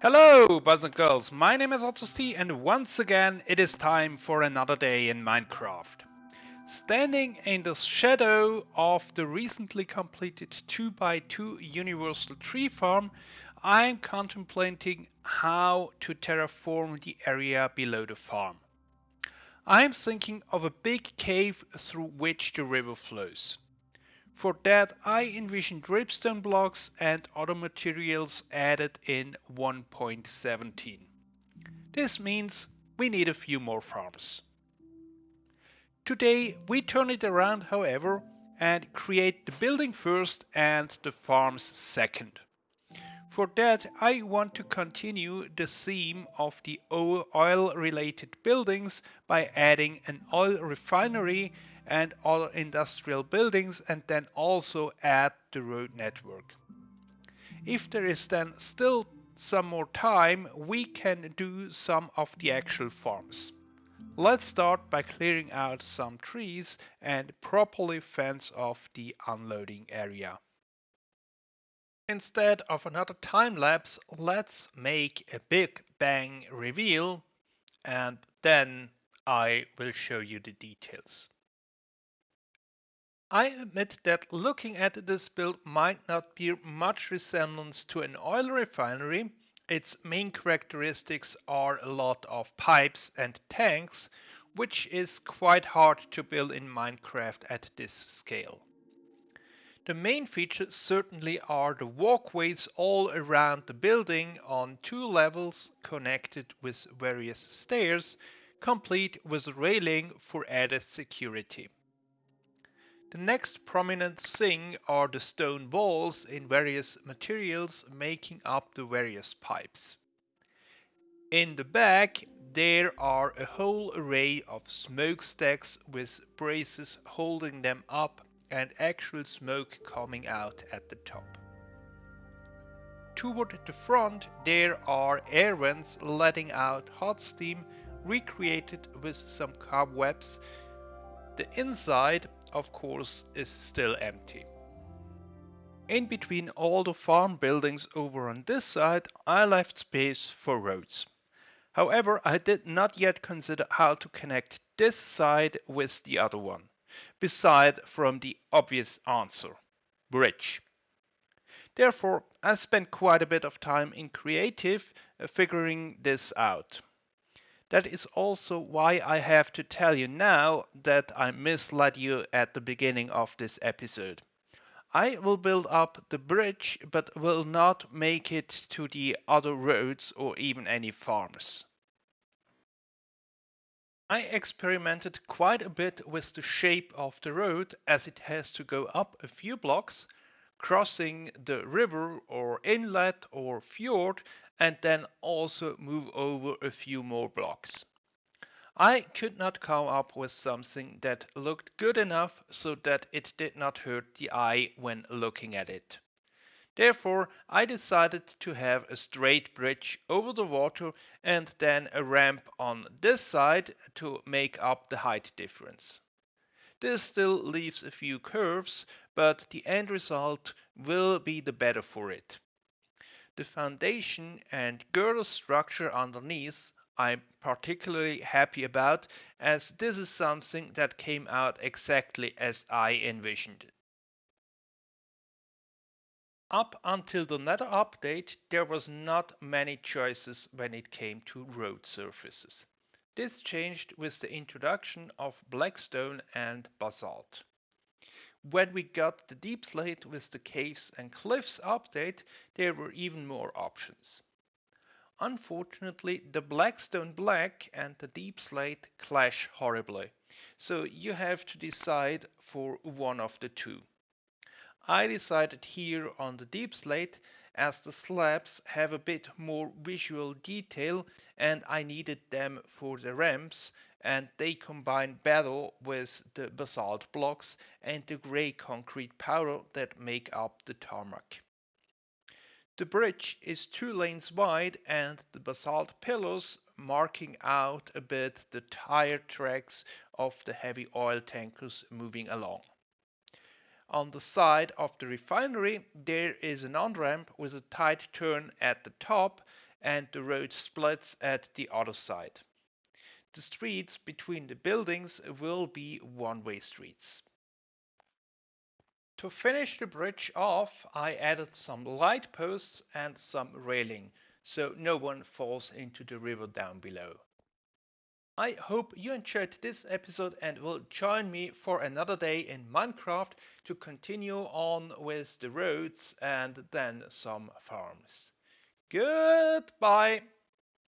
Hello, boys and girls. My name is Ottosti, and once again, it is time for another day in Minecraft. Standing in the shadow of the recently completed 2x2 universal tree farm, I am contemplating how to terraform the area below the farm. I am thinking of a big cave through which the river flows. For that I envision dripstone blocks and other materials added in 1.17. This means we need a few more farms. Today we turn it around however and create the building first and the farms second. For that I want to continue the theme of the oil related buildings by adding an oil refinery and other industrial buildings and then also add the road network. If there is then still some more time, we can do some of the actual farms. Let's start by clearing out some trees and properly fence off the unloading area. Instead of another time lapse, let's make a big bang reveal and then I will show you the details. I admit that looking at this build might not bear much resemblance to an oil refinery. Its main characteristics are a lot of pipes and tanks, which is quite hard to build in Minecraft at this scale. The main features certainly are the walkways all around the building on two levels connected with various stairs, complete with railing for added security. The next prominent thing are the stone walls in various materials making up the various pipes. In the back there are a whole array of smokestacks with braces holding them up and actual smoke coming out at the top. Toward the front there are air vents letting out hot steam recreated with some cobwebs. The inside of course, is still empty. In between all the farm buildings over on this side, I left space for roads. However, I did not yet consider how to connect this side with the other one, beside from the obvious answer, bridge. Therefore, I spent quite a bit of time in creative uh, figuring this out. That is also why I have to tell you now that I misled you at the beginning of this episode. I will build up the bridge but will not make it to the other roads or even any farms. I experimented quite a bit with the shape of the road as it has to go up a few blocks crossing the river or inlet or fjord and then also move over a few more blocks. I could not come up with something that looked good enough so that it did not hurt the eye when looking at it. Therefore, I decided to have a straight bridge over the water and then a ramp on this side to make up the height difference. This still leaves a few curves, but the end result will be the better for it. The foundation and girder structure underneath I'm particularly happy about as this is something that came out exactly as I envisioned. Up until the Nether update, there was not many choices when it came to road surfaces. This changed with the introduction of blackstone and basalt. When we got the deep slate with the caves and cliffs update, there were even more options. Unfortunately, the Blackstone Black and the Deep Slate clash horribly, so you have to decide for one of the two. I decided here on the Deep Slate as the slabs have a bit more visual detail and I needed them for the ramps and they combine better with the basalt blocks and the grey concrete powder that make up the tarmac. The bridge is two lanes wide and the basalt pillars marking out a bit the tire tracks of the heavy oil tankers moving along. On the side of the refinery there is an on-ramp with a tight turn at the top and the road splits at the other side. The streets between the buildings will be one-way streets. To finish the bridge off, I added some light posts and some railing, so no one falls into the river down below. I hope you enjoyed this episode and will join me for another day in Minecraft to continue on with the roads and then some farms. Goodbye!